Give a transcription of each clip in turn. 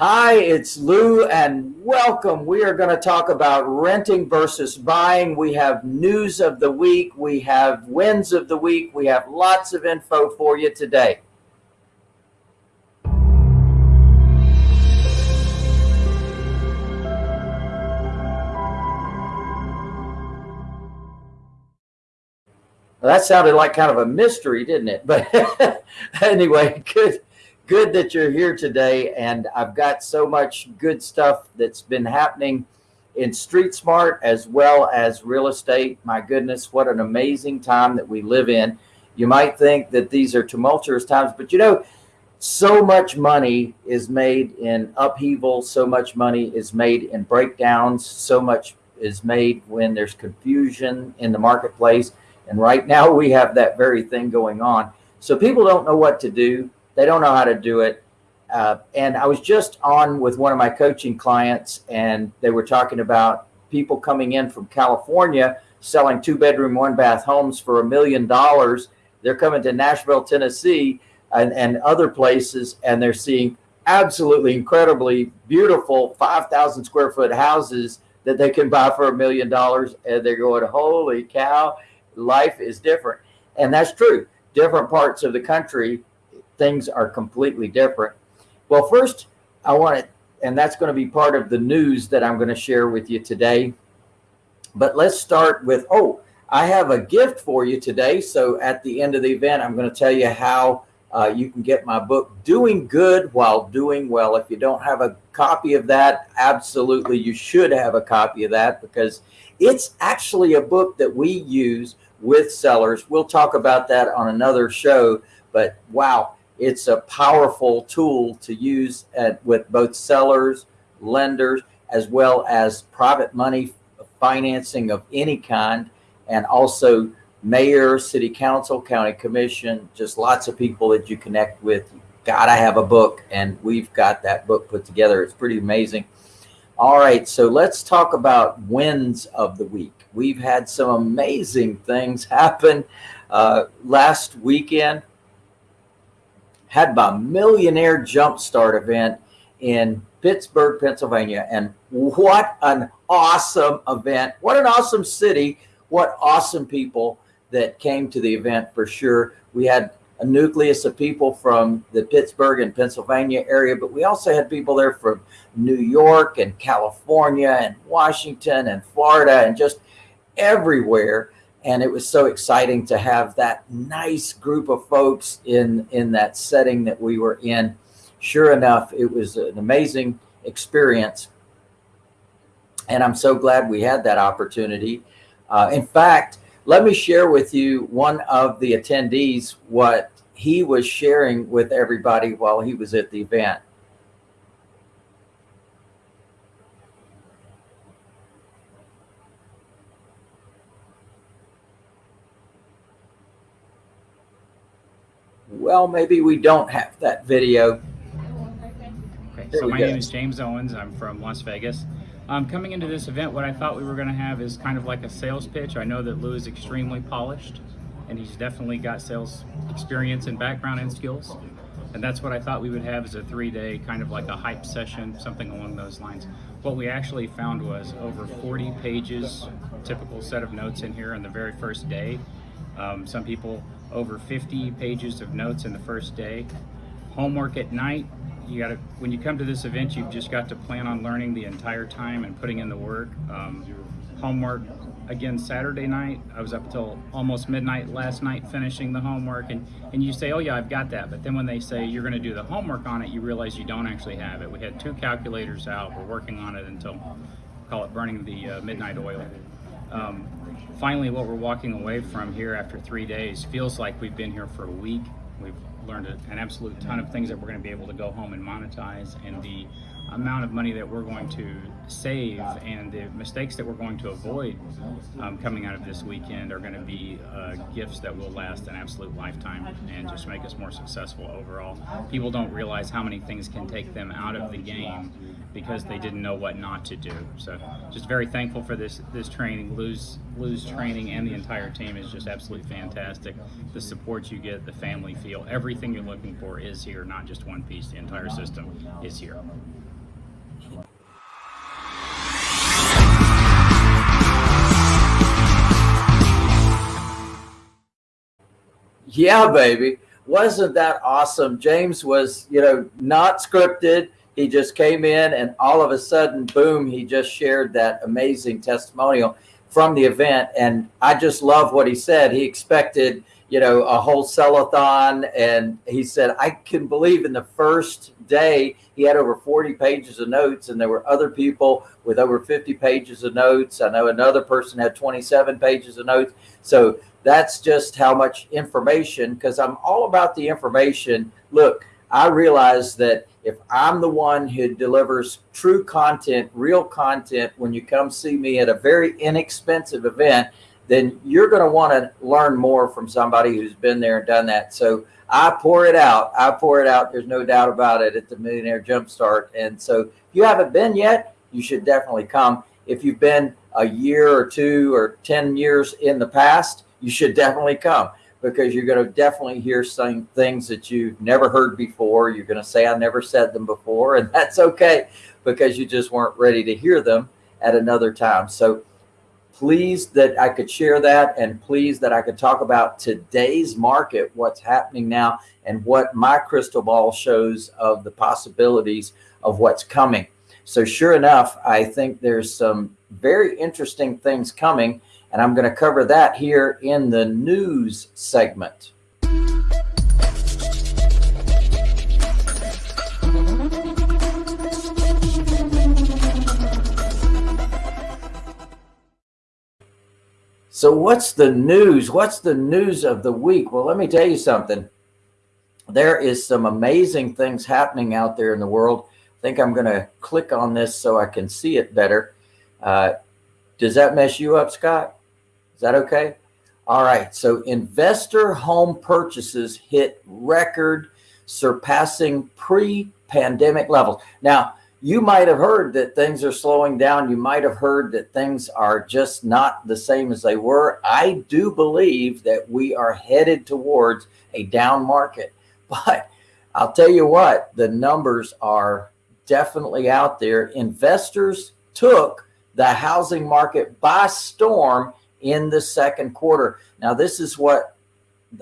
Hi, it's Lou and welcome. We are going to talk about renting versus buying. We have news of the week. We have wins of the week. We have lots of info for you today. Well, that sounded like kind of a mystery, didn't it? But anyway, good good that you're here today. And I've got so much good stuff that's been happening in Street Smart as well as real estate. My goodness, what an amazing time that we live in. You might think that these are tumultuous times, but you know, so much money is made in upheaval. So much money is made in breakdowns. So much is made when there's confusion in the marketplace. And right now we have that very thing going on. So people don't know what to do. They don't know how to do it. Uh, and I was just on with one of my coaching clients and they were talking about people coming in from California selling two bedroom, one bath homes for a million dollars. They're coming to Nashville, Tennessee and, and other places and they're seeing absolutely incredibly beautiful 5,000 square foot houses that they can buy for a million dollars. And they're going, holy cow, life is different. And that's true. Different parts of the country things are completely different. Well, first I want to, and that's going to be part of the news that I'm going to share with you today. But let's start with, oh, I have a gift for you today. So at the end of the event, I'm going to tell you how uh, you can get my book, Doing Good While Doing Well. If you don't have a copy of that, absolutely, you should have a copy of that because it's actually a book that we use with sellers. We'll talk about that on another show, but wow, it's a powerful tool to use at, with both sellers, lenders, as well as private money financing of any kind, and also mayor, city council, county commission, just lots of people that you connect with. You Gotta have a book, and we've got that book put together. It's pretty amazing. All right, so let's talk about wins of the week. We've had some amazing things happen uh, last weekend had my millionaire jumpstart event in Pittsburgh, Pennsylvania. And what an awesome event. What an awesome city. What awesome people that came to the event for sure. We had a nucleus of people from the Pittsburgh and Pennsylvania area, but we also had people there from New York and California and Washington and Florida and just everywhere and it was so exciting to have that nice group of folks in in that setting that we were in. Sure enough it was an amazing experience. And i'm so glad we had that opportunity. Uh, in fact let me share with you one of the attendees what he was sharing with everybody while he was at the event well, maybe we don't have that video. Okay, so my go. name is James Owens. I'm from Las Vegas. Um, coming into this event, what I thought we were going to have is kind of like a sales pitch. I know that Lou is extremely polished, and he's definitely got sales experience and background and skills. And that's what I thought we would have is a three-day kind of like a hype session, something along those lines. What we actually found was over 40 pages, typical set of notes in here on the very first day. Um, some people over 50 pages of notes in the first day. Homework at night, you got to, when you come to this event, you've just got to plan on learning the entire time and putting in the work. Um, homework, again, Saturday night, I was up until almost midnight last night finishing the homework and, and you say, oh yeah, I've got that. But then when they say you're gonna do the homework on it, you realize you don't actually have it. We had two calculators out, we're working on it until, call it burning the uh, midnight oil. Um, finally, what we're walking away from here after three days feels like we've been here for a week. We've learned an absolute ton of things that we're going to be able to go home and monetize, and the amount of money that we're going to save and the mistakes that we're going to avoid um, coming out of this weekend are going to be uh, gifts that will last an absolute lifetime and just make us more successful overall. People don't realize how many things can take them out of the game because they didn't know what not to do. So just very thankful for this this training. Lou's Lou's training and the entire team is just absolutely fantastic. The support you get, the family feel, everything everything you're looking for is here, not just one piece. The entire system is here. Yeah, baby. Wasn't that awesome? James was, you know, not scripted. He just came in and all of a sudden, boom, he just shared that amazing testimonial from the event. And I just love what he said. He expected, you know, a whole sellathon. And he said, I can believe in the first day he had over 40 pages of notes and there were other people with over 50 pages of notes. I know another person had 27 pages of notes. So that's just how much information, because I'm all about the information. Look, I realize that if I'm the one who delivers true content, real content, when you come see me at a very inexpensive event, then you're going to want to learn more from somebody who's been there and done that. So I pour it out. I pour it out. There's no doubt about it at the Millionaire Jumpstart. And so if you haven't been yet, you should definitely come. If you've been a year or two or 10 years in the past, you should definitely come because you're going to definitely hear some things that you've never heard before. You're going to say, I never said them before. And that's okay because you just weren't ready to hear them at another time. So pleased that I could share that and pleased that I could talk about today's market, what's happening now and what my crystal ball shows of the possibilities of what's coming. So sure enough, I think there's some very interesting things coming and I'm going to cover that here in the news segment. So what's the news? What's the news of the week? Well, let me tell you something. There is some amazing things happening out there in the world. I think I'm going to click on this so I can see it better. Uh, does that mess you up, Scott? Is that okay? All right. So investor home purchases hit record surpassing pre-pandemic levels. Now, you might have heard that things are slowing down. You might have heard that things are just not the same as they were. I do believe that we are headed towards a down market. But I'll tell you what, the numbers are definitely out there. Investors took the housing market by storm in the second quarter. Now, this is what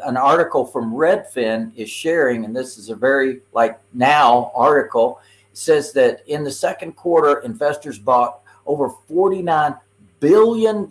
an article from Redfin is sharing, and this is a very like now article. Says that in the second quarter, investors bought over $49 billion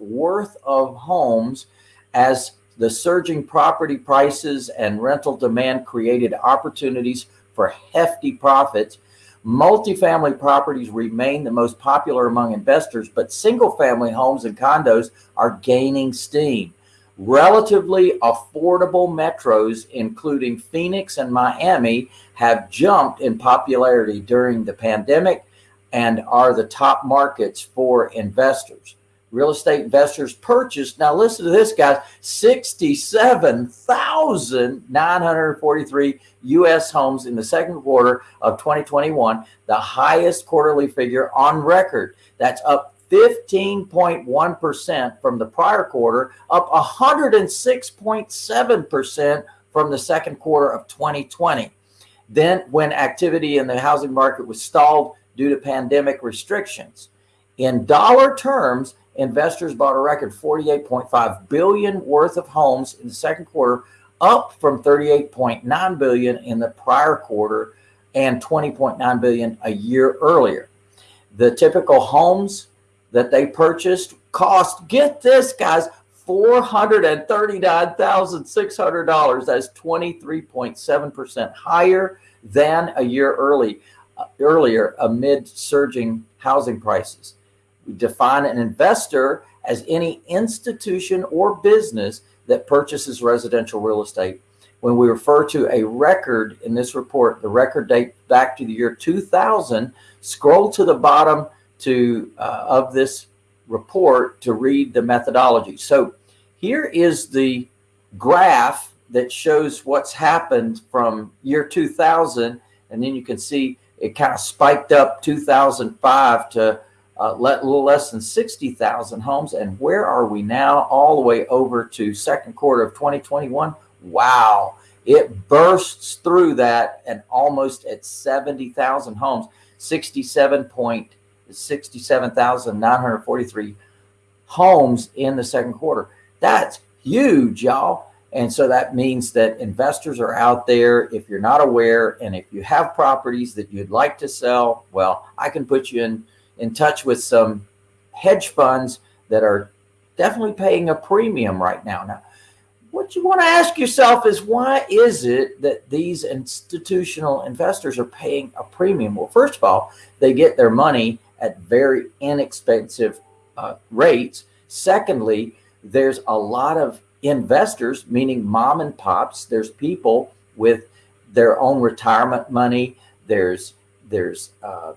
worth of homes as the surging property prices and rental demand created opportunities for hefty profits Multifamily properties remain the most popular among investors, but single family homes and condos are gaining steam. Relatively affordable metros, including Phoenix and Miami, have jumped in popularity during the pandemic and are the top markets for investors real estate investors purchased. Now listen to this, guys, 67,943 U.S. homes in the second quarter of 2021, the highest quarterly figure on record. That's up 15.1% from the prior quarter, up 106.7% from the second quarter of 2020. Then when activity in the housing market was stalled due to pandemic restrictions. In dollar terms, investors bought a record 48.5 billion worth of homes in the second quarter, up from 38.9 billion in the prior quarter and 20.9 billion a year earlier. The typical homes that they purchased cost, get this guys, $439,600. That's 23.7% higher than a year early, uh, earlier amid surging housing prices. We define an investor as any institution or business that purchases residential real estate. When we refer to a record in this report, the record date back to the year 2000, scroll to the bottom to uh, of this report to read the methodology. So here is the graph that shows what's happened from year 2000. And then you can see it kind of spiked up 2005 to uh, a little less than 60,000 homes. And where are we now? All the way over to second quarter of 2021. Wow. It bursts through that and almost at 70,000 homes, 67,943 homes in the second quarter. That's huge, y'all. And so that means that investors are out there. If you're not aware, and if you have properties that you'd like to sell, well, I can put you in, in touch with some hedge funds that are definitely paying a premium right now. Now, what you want to ask yourself is why is it that these institutional investors are paying a premium? Well, first of all, they get their money at very inexpensive uh, rates. Secondly, there's a lot of investors, meaning mom and pops. There's people with their own retirement money. There's there's uh,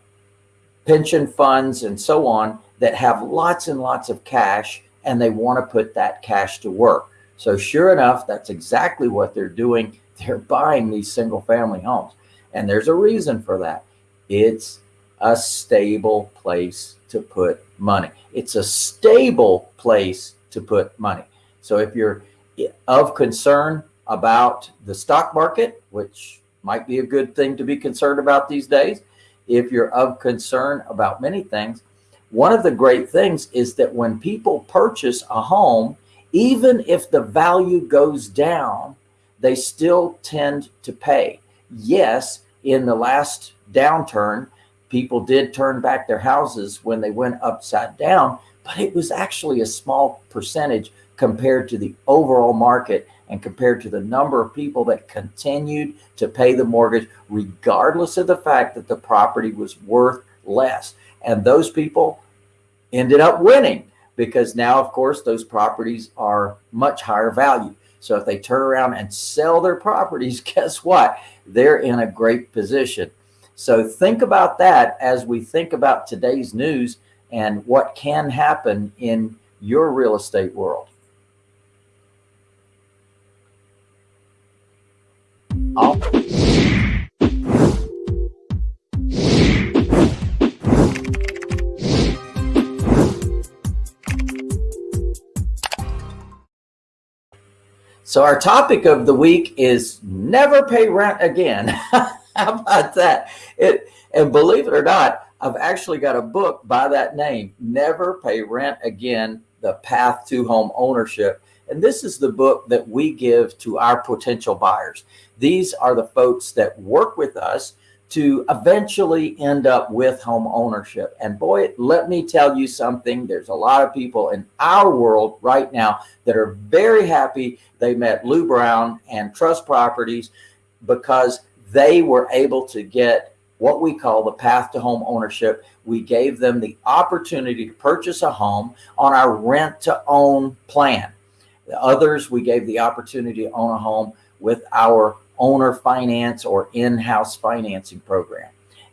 pension funds and so on that have lots and lots of cash and they want to put that cash to work. So sure enough, that's exactly what they're doing. They're buying these single family homes. And there's a reason for that. It's a stable place to put money. It's a stable place to put money. So if you're of concern about the stock market, which might be a good thing to be concerned about these days, if you're of concern about many things, one of the great things is that when people purchase a home, even if the value goes down, they still tend to pay. Yes, in the last downturn, people did turn back their houses when they went upside down, but it was actually a small percentage compared to the overall market and compared to the number of people that continued to pay the mortgage, regardless of the fact that the property was worth less. And those people ended up winning because now, of course, those properties are much higher value. So if they turn around and sell their properties, guess what? They're in a great position. So think about that as we think about today's news and what can happen in your real estate world. So our topic of the week is never pay rent again. How about that? It and believe it or not, I've actually got a book by that name, Never Pay Rent Again: The Path to Home Ownership. And this is the book that we give to our potential buyers. These are the folks that work with us to eventually end up with home ownership. And boy, let me tell you something. There's a lot of people in our world right now that are very happy they met Lou Brown and Trust Properties because they were able to get what we call the path to home ownership. We gave them the opportunity to purchase a home on our rent to own plan. The others, we gave the opportunity to own a home with our owner finance or in-house financing program.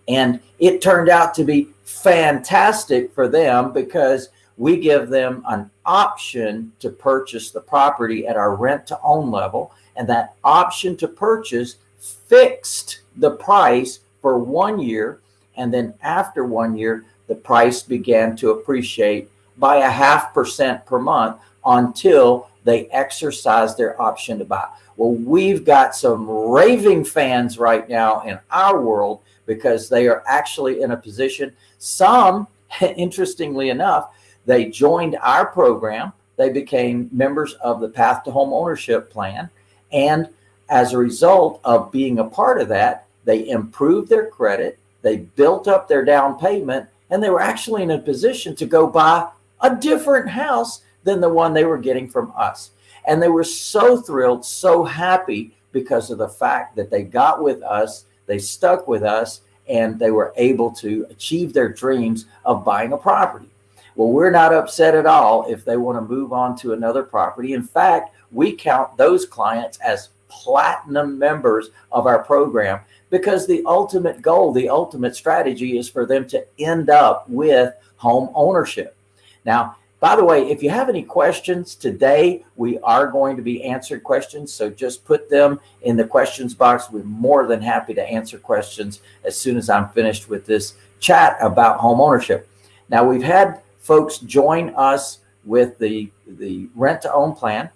And it turned out to be fantastic for them because we give them an option to purchase the property at our rent to own level. And that option to purchase fixed the price for one year. And then after one year, the price began to appreciate by a half percent per month until they exercise their option to buy. Well, we've got some raving fans right now in our world because they are actually in a position. Some, interestingly enough, they joined our program. They became members of the Path to Home Ownership Plan. And as a result of being a part of that, they improved their credit, they built up their down payment, and they were actually in a position to go buy a different house than the one they were getting from us. And they were so thrilled, so happy because of the fact that they got with us, they stuck with us, and they were able to achieve their dreams of buying a property. Well, we're not upset at all if they want to move on to another property. In fact, we count those clients as platinum members of our program because the ultimate goal, the ultimate strategy is for them to end up with home ownership. Now, by the way, if you have any questions today, we are going to be answering questions. So just put them in the questions box. We're more than happy to answer questions as soon as I'm finished with this chat about home ownership. Now we've had folks join us with the, the rent to own plan.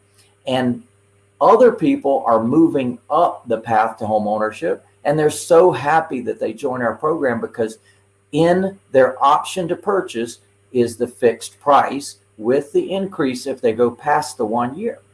And other people are moving up the path to home ownership and they're so happy that they join our program because in their option to purchase is the fixed price with the increase if they go past the one year.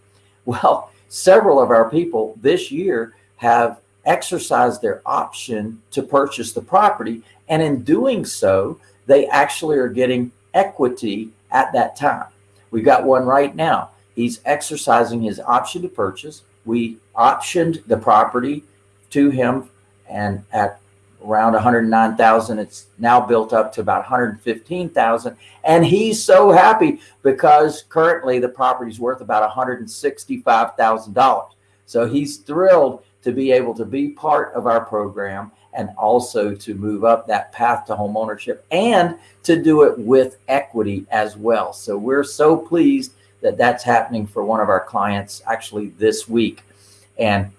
Well, several of our people this year have exercised their option to purchase the property. And in doing so, they actually are getting equity at that time. We got one right now. He's exercising his option to purchase. We optioned the property to him and at around 109,000. It's now built up to about 115,000. And he's so happy because currently the property's worth about $165,000. So he's thrilled to be able to be part of our program and also to move up that path to home ownership and to do it with equity as well. So we're so pleased that that's happening for one of our clients actually this week. And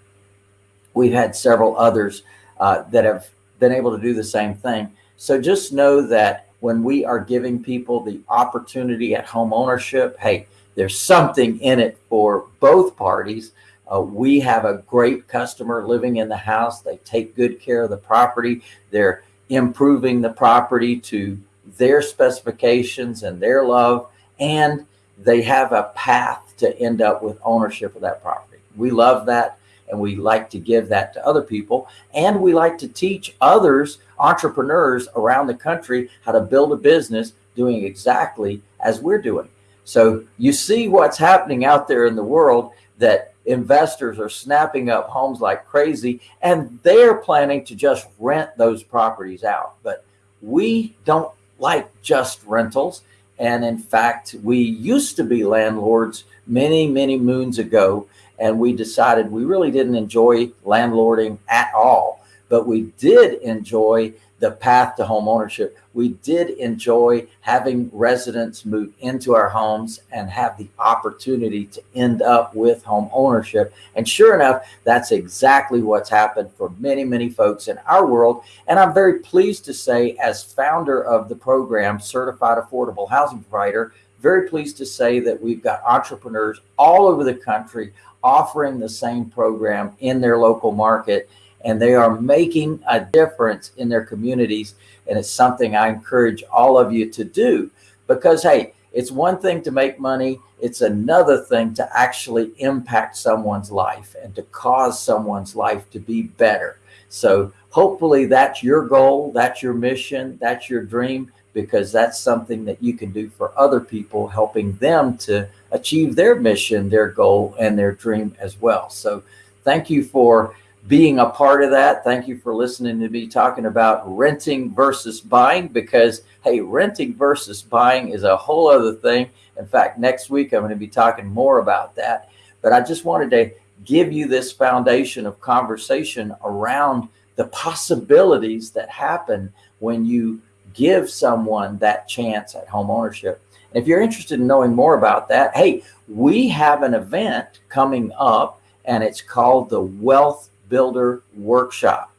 we've had several others uh, that have been able to do the same thing. So just know that when we are giving people the opportunity at home ownership, hey, there's something in it for both parties. Uh, we have a great customer living in the house. They take good care of the property. They're improving the property to their specifications and their love, and they have a path to end up with ownership of that property. We love that and we like to give that to other people. And we like to teach others, entrepreneurs around the country, how to build a business doing exactly as we're doing. So you see what's happening out there in the world that investors are snapping up homes like crazy and they're planning to just rent those properties out. But we don't like just rentals. And in fact, we used to be landlords many, many moons ago and we decided we really didn't enjoy landlording at all, but we did enjoy the path to home ownership. We did enjoy having residents move into our homes and have the opportunity to end up with home ownership. And sure enough, that's exactly what's happened for many, many folks in our world. And I'm very pleased to say as founder of the program, Certified Affordable Housing Provider, very pleased to say that we've got entrepreneurs all over the country offering the same program in their local market and they are making a difference in their communities. And it's something I encourage all of you to do because, hey, it's one thing to make money. It's another thing to actually impact someone's life and to cause someone's life to be better. So hopefully that's your goal. That's your mission. That's your dream because that's something that you can do for other people, helping them to achieve their mission, their goal, and their dream as well. So thank you for being a part of that. Thank you for listening to me talking about renting versus buying because, hey, renting versus buying is a whole other thing. In fact, next week I'm going to be talking more about that. But I just wanted to give you this foundation of conversation around the possibilities that happen when you give someone that chance at home ownership. And if you're interested in knowing more about that, hey, we have an event coming up and it's called the Wealth Builder Workshop.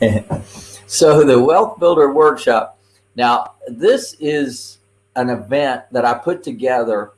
so the Wealth Builder Workshop. Now, this is an event that I put together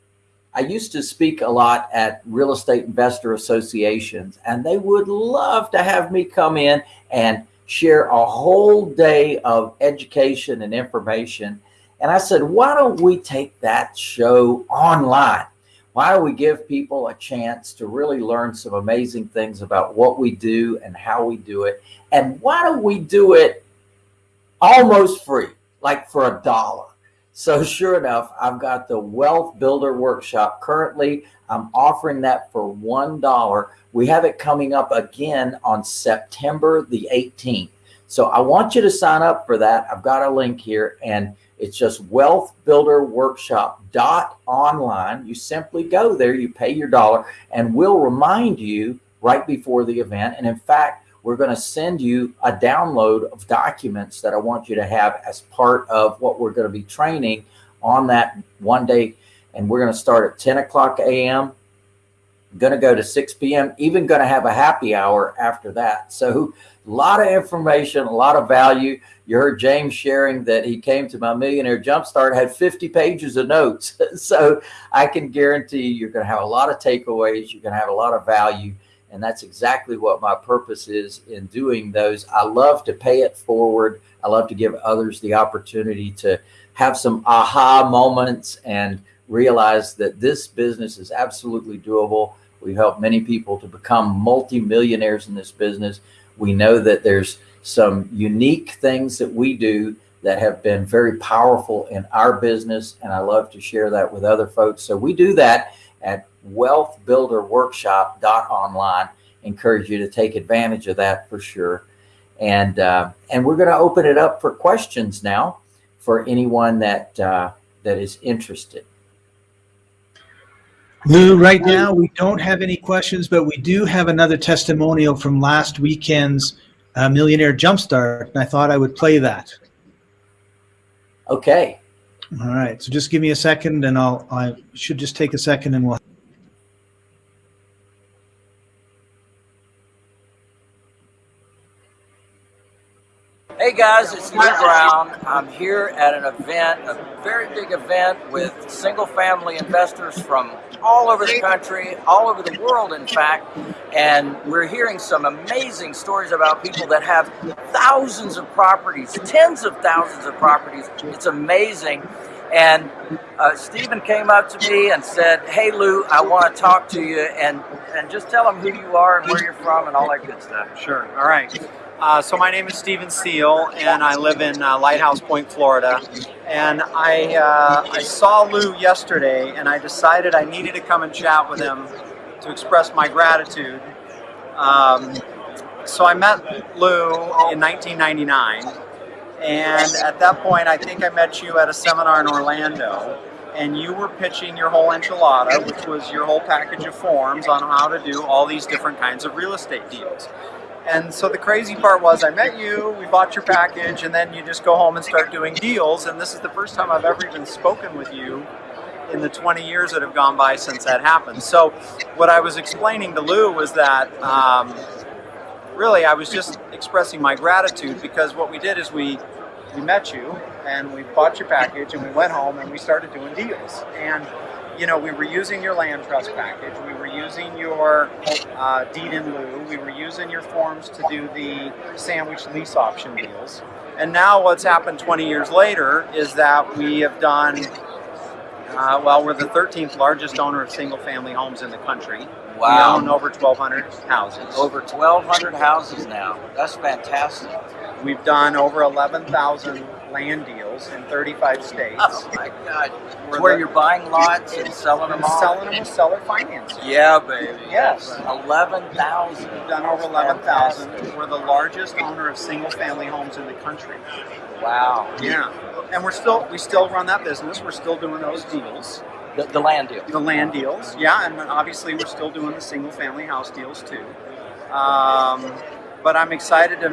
I used to speak a lot at real estate investor associations, and they would love to have me come in and share a whole day of education and information. And I said, why don't we take that show online? Why don't we give people a chance to really learn some amazing things about what we do and how we do it? And why don't we do it almost free, like for a dollar? So sure enough, I've got the Wealth Builder Workshop. Currently, I'm offering that for $1. We have it coming up again on September the 18th. So I want you to sign up for that. I've got a link here and it's just wealthbuilderworkshop.online. You simply go there, you pay your dollar and we'll remind you right before the event. And in fact, we're going to send you a download of documents that I want you to have as part of what we're going to be training on that one day. And we're going to start at 10 o'clock a.m. Going to go to 6 p.m. Even going to have a happy hour after that. So a lot of information, a lot of value. You heard James sharing that he came to my Millionaire Jumpstart, had 50 pages of notes. so I can guarantee you're going to have a lot of takeaways. You're going to have a lot of value. And that's exactly what my purpose is in doing those. I love to pay it forward. I love to give others the opportunity to have some aha moments and realize that this business is absolutely doable. We've helped many people to become multimillionaires in this business. We know that there's some unique things that we do that have been very powerful in our business. And I love to share that with other folks. So we do that at wealthbuilderworkshop.online. Encourage you to take advantage of that for sure. And, uh, and we're going to open it up for questions now for anyone that, uh, that is interested. Lou, right now we don't have any questions, but we do have another testimonial from last weekend's uh, Millionaire Jumpstart, and I thought I would play that. Okay. All right, so just give me a second, and I'll I should just take a second, and we'll. Hey guys, it's Lou Brown. I'm here at an event, a very big event with single family investors from all over the country, all over the world, in fact. And we're hearing some amazing stories about people that have thousands of properties, tens of thousands of properties. It's amazing. And uh, Stephen came up to me and said, Hey Lou, I want to talk to you and, and just tell them who you are and where you're from and all that good stuff. Sure. All right. Uh, so my name is Steven Seal, and I live in uh, Lighthouse Point, Florida. And I I uh, saw Lou yesterday, and I decided I needed to come and chat with him to express my gratitude. Um, so I met Lou in 1999, and at that point, I think I met you at a seminar in Orlando and you were pitching your whole enchilada, which was your whole package of forms on how to do all these different kinds of real estate deals. And so the crazy part was I met you, we bought your package, and then you just go home and start doing deals. And this is the first time I've ever even spoken with you in the 20 years that have gone by since that happened. So what I was explaining to Lou was that um, really I was just expressing my gratitude because what we did is we we met you and we bought your package and we went home and we started doing deals. And you know, we were using your land trust package, we were using your uh, deed in lieu, we were using your forms to do the sandwich lease option deals. And now what's happened 20 years later is that we have done, uh, well, we're the 13th largest owner of single family homes in the country. Wow. We own over 1,200 houses. Over 1,200 houses now. That's fantastic. We've done over 11,000 land deals in 35 states. Oh my God. Where you're buying lots and selling them off? Selling them with seller financing. Yeah, baby. Yes. 11,000. We've done over 11,000. We're the largest owner of single family homes in the country. Wow. Yeah. And we're still, we still run that business. We're still doing those deals. The, the land deal. The land deals, yeah. And obviously we're still doing the single family house deals too. Um, but I'm excited to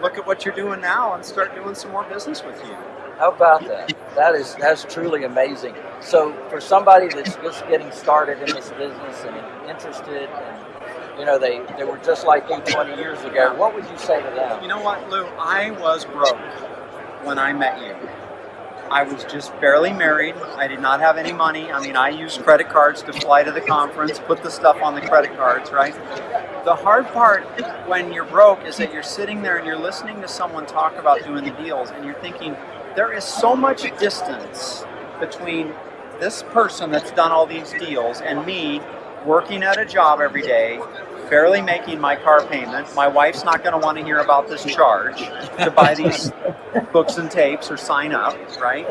look at what you're doing now and start doing some more business with you. How about that? That is that's truly amazing. So for somebody that's just getting started in this business and interested and you know they, they were just like you 20 years ago, what would you say to them? You know what, Lou? I was broke when I met you. I was just barely married. I did not have any money. I mean, I used credit cards to fly to the conference, put the stuff on the credit cards, right? The hard part when you're broke is that you're sitting there and you're listening to someone talk about doing the deals and you're thinking, there is so much distance between this person that's done all these deals and me working at a job every day, barely making my car payment. My wife's not going to want to hear about this charge to buy these books and tapes or sign up, right?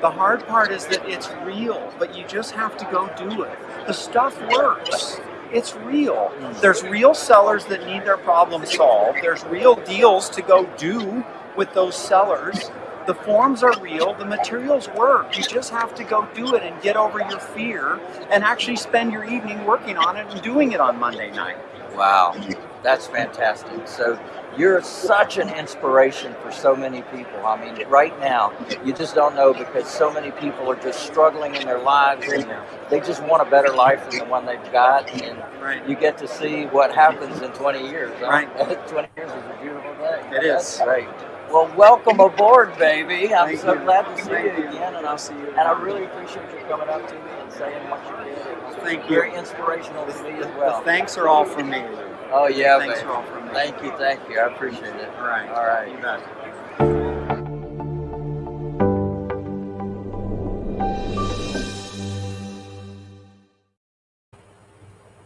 The hard part is that it's real, but you just have to go do it. The stuff works. It's real. Hmm. There's real sellers that need their problem solved. There's real deals to go do with those sellers. The forms are real, the materials work. You just have to go do it and get over your fear and actually spend your evening working on it and doing it on Monday night. Wow, that's fantastic. So you're such an inspiration for so many people. I mean, right now, you just don't know because so many people are just struggling in their lives and they just want a better life than the one they've got. And Right. you get to see what happens in 20 years. Right. 20 years is a beautiful thing. It That's is. great. Well, welcome aboard, baby. I'm Thank so you. glad to see Thank you again, and I'll see you. and I really appreciate you coming up to me and saying what you did. It was Thank you. very inspirational to me as The thanks are all from me. Oh yeah, Thanks baby. are all from me. Thank you, thank you. I appreciate it. All right. All right. You bet.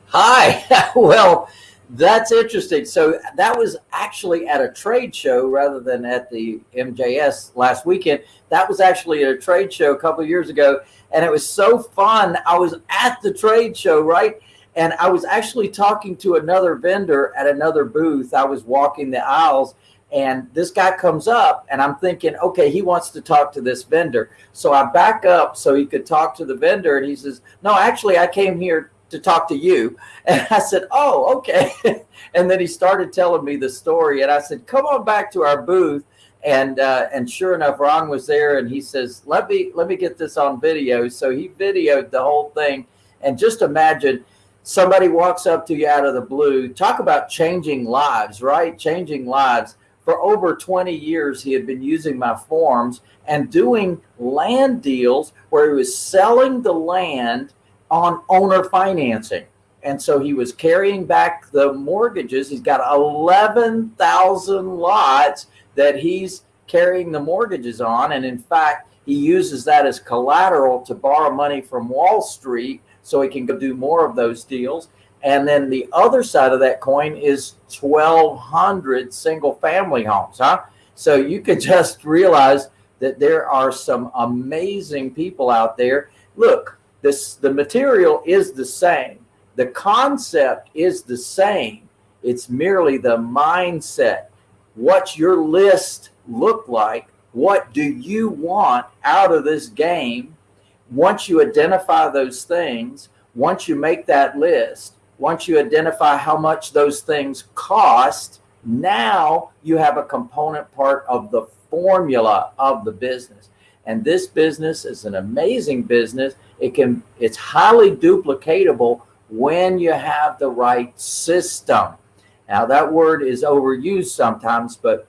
Hi. well, that's interesting. So that was actually at a trade show rather than at the MJS last weekend. That was actually at a trade show a couple years ago, and it was so fun. I was at the trade show, right? And I was actually talking to another vendor at another booth. I was walking the aisles, and this guy comes up, and I'm thinking, okay, he wants to talk to this vendor. So I back up so he could talk to the vendor, and he says, no, actually, I came here to talk to you. And I said, Oh, okay. and then he started telling me the story. And I said, Come on back to our booth. And uh, and sure enough, Ron was there and he says, Let me let me get this on video. So he videoed the whole thing. And just imagine somebody walks up to you out of the blue. Talk about changing lives, right? Changing lives. For over 20 years, he had been using my forms and doing land deals where he was selling the land on owner financing. And so he was carrying back the mortgages. He's got 11,000 lots that he's carrying the mortgages on. And in fact, he uses that as collateral to borrow money from Wall Street so he can go do more of those deals. And then the other side of that coin is 1,200 single family homes, huh? So you could just realize that there are some amazing people out there. Look, this the material is the same. The concept is the same. It's merely the mindset. What's your list look like what do you want out of this game? Once you identify those things once you make that list once you identify how much those things cost now you have a component part of the formula of the business and this business is an amazing business. It can it's highly duplicatable when you have the right system. Now that word is overused sometimes but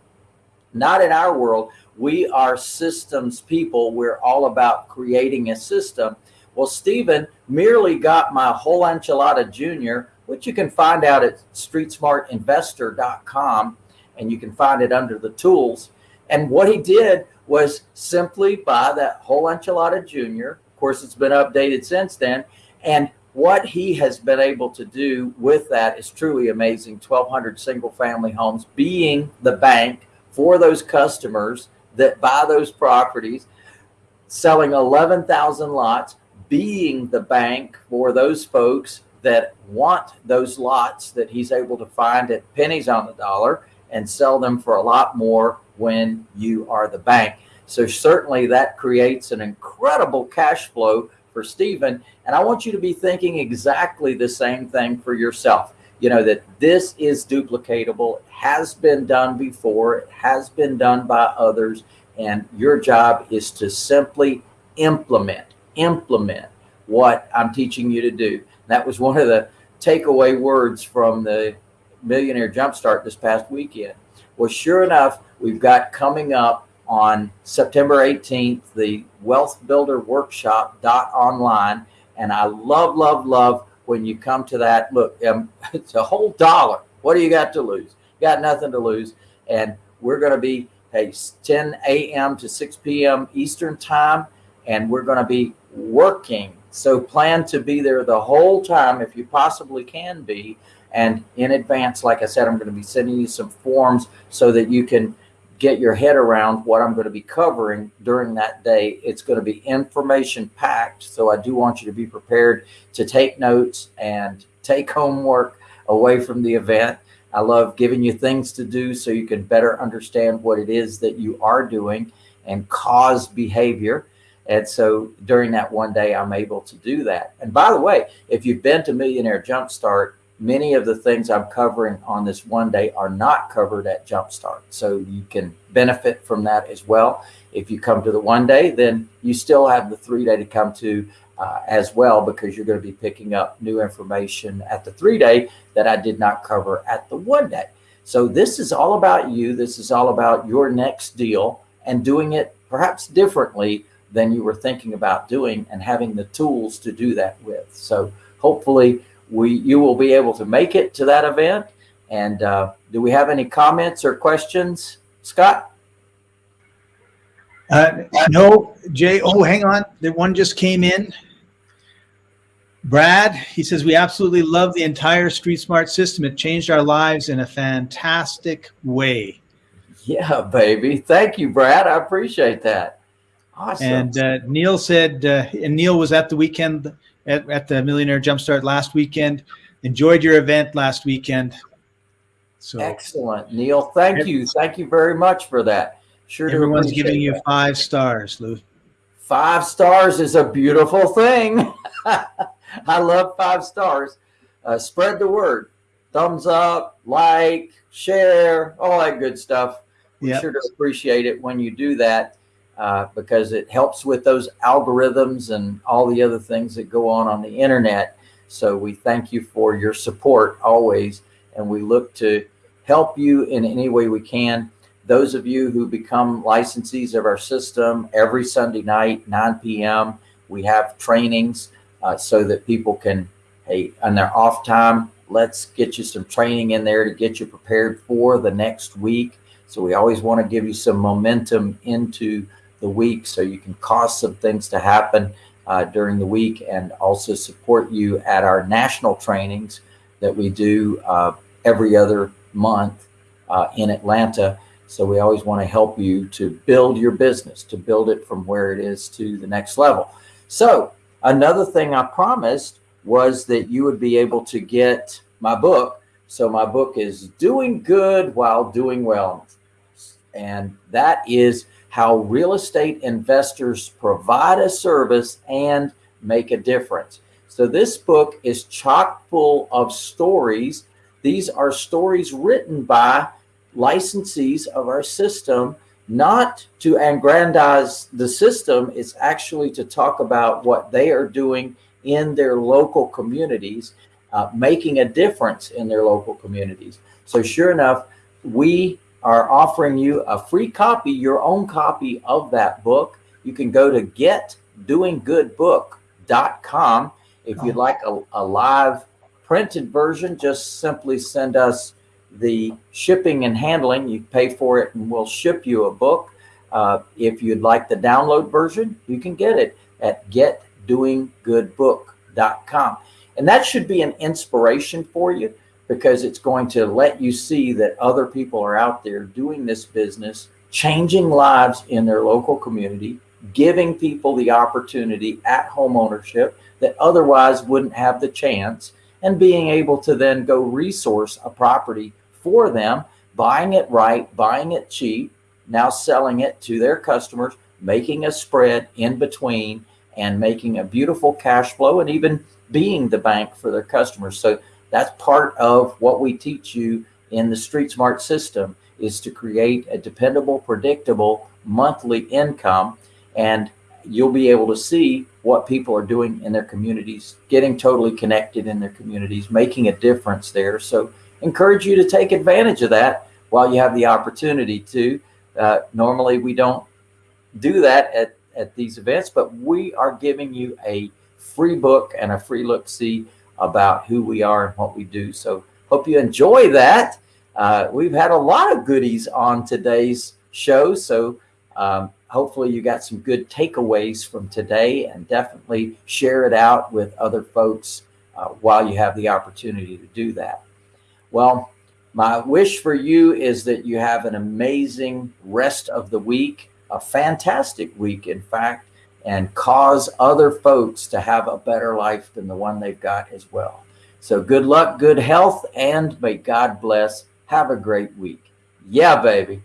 not in our world. We are systems people. We're all about creating a system. Well stephen merely got my whole enchilada junior which you can find out at streetsmartinvestor.com and you can find it under the tools. And what he did was simply buy that whole enchilada junior. Of course it's been updated since then. And what he has been able to do with that is truly amazing. 1200 single family homes being the bank for those customers that buy those properties selling 11,000 lots being the bank for those folks that want those lots that he's able to find at pennies on the dollar and sell them for a lot more when you are the bank. So certainly that creates an incredible cash flow for Stephen. And I want you to be thinking exactly the same thing for yourself. You know, that this is duplicatable, has been done before, it has been done by others. And your job is to simply implement, implement what I'm teaching you to do. That was one of the takeaway words from the Millionaire Jumpstart this past weekend. Well, sure enough, we've got coming up on September 18th the Wealth Builder Workshop dot online, and I love, love, love when you come to that. Look, um, it's a whole dollar. What do you got to lose? You got nothing to lose, and we're going to be hey 10 a.m. to 6 p.m. Eastern time, and we're going to be working. So plan to be there the whole time if you possibly can be. And in advance, like I said, I'm going to be sending you some forms so that you can get your head around what I'm going to be covering during that day. It's going to be information packed. So I do want you to be prepared to take notes and take homework away from the event. I love giving you things to do so you can better understand what it is that you are doing and cause behavior. And so during that one day, I'm able to do that. And by the way, if you've been to Millionaire Jumpstart, many of the things I'm covering on this one day are not covered at Jumpstart. So you can benefit from that as well. If you come to the one day, then you still have the three day to come to uh, as well because you're going to be picking up new information at the three day that I did not cover at the one day. So this is all about you. This is all about your next deal and doing it perhaps differently than you were thinking about doing and having the tools to do that with. So hopefully we you will be able to make it to that event. And uh, do we have any comments or questions, Scott? Uh, no, Jay. Oh, hang on. The one just came in. Brad, he says, we absolutely love the entire Street Smart system. It changed our lives in a fantastic way. Yeah, baby. Thank you, Brad. I appreciate that. Awesome. And uh, Neil said, uh, and Neil was at the weekend at, at the Millionaire Jumpstart last weekend. Enjoyed your event last weekend. So excellent, Neil. Thank you. Thank you very much for that. Sure. Everyone's giving you that. five stars, Lou. Five stars is a beautiful thing. I love five stars. Uh, spread the word. Thumbs up, like, share, all that good stuff. We yep. sure to appreciate it when you do that uh, because it helps with those algorithms and all the other things that go on on the internet. So we thank you for your support always, and we look to help you in any way we can. Those of you who become licensees of our system every Sunday night, 9 p.m., we have trainings uh, so that people can, hey, on their off time, let's get you some training in there to get you prepared for the next week. So we always want to give you some momentum into the week so you can cause some things to happen uh, during the week and also support you at our national trainings that we do uh, every other month uh, in Atlanta. So we always want to help you to build your business, to build it from where it is to the next level. So Another thing I promised was that you would be able to get my book. So my book is Doing Good While Doing Well. And that is how real estate investors provide a service and make a difference. So this book is chock full of stories. These are stories written by licensees of our system not to aggrandize the system, it's actually to talk about what they are doing in their local communities, uh, making a difference in their local communities. So sure enough, we are offering you a free copy, your own copy of that book. You can go to getdoinggoodbook.com. If you'd like a, a live printed version, just simply send us the shipping and handling, you pay for it and we'll ship you a book. Uh, if you'd like the download version, you can get it at getdoinggoodbook.com. And that should be an inspiration for you because it's going to let you see that other people are out there doing this business, changing lives in their local community, giving people the opportunity at home ownership that otherwise wouldn't have the chance, and being able to then go resource a property for them, buying it right, buying it cheap, now selling it to their customers, making a spread in between and making a beautiful cash flow and even being the bank for their customers. So that's part of what we teach you in the Street Smart system is to create a dependable, predictable monthly income. And you'll be able to see what people are doing in their communities, getting totally connected in their communities, making a difference there. So encourage you to take advantage of that while you have the opportunity to. Uh, normally, we don't do that at, at these events, but we are giving you a free book and a free look see about who we are and what we do. So hope you enjoy that. Uh, we've had a lot of goodies on today's show. So um, hopefully you got some good takeaways from today and definitely share it out with other folks uh, while you have the opportunity to do that. Well, my wish for you is that you have an amazing rest of the week, a fantastic week, in fact, and cause other folks to have a better life than the one they've got as well. So good luck, good health, and may God bless. Have a great week. Yeah, baby.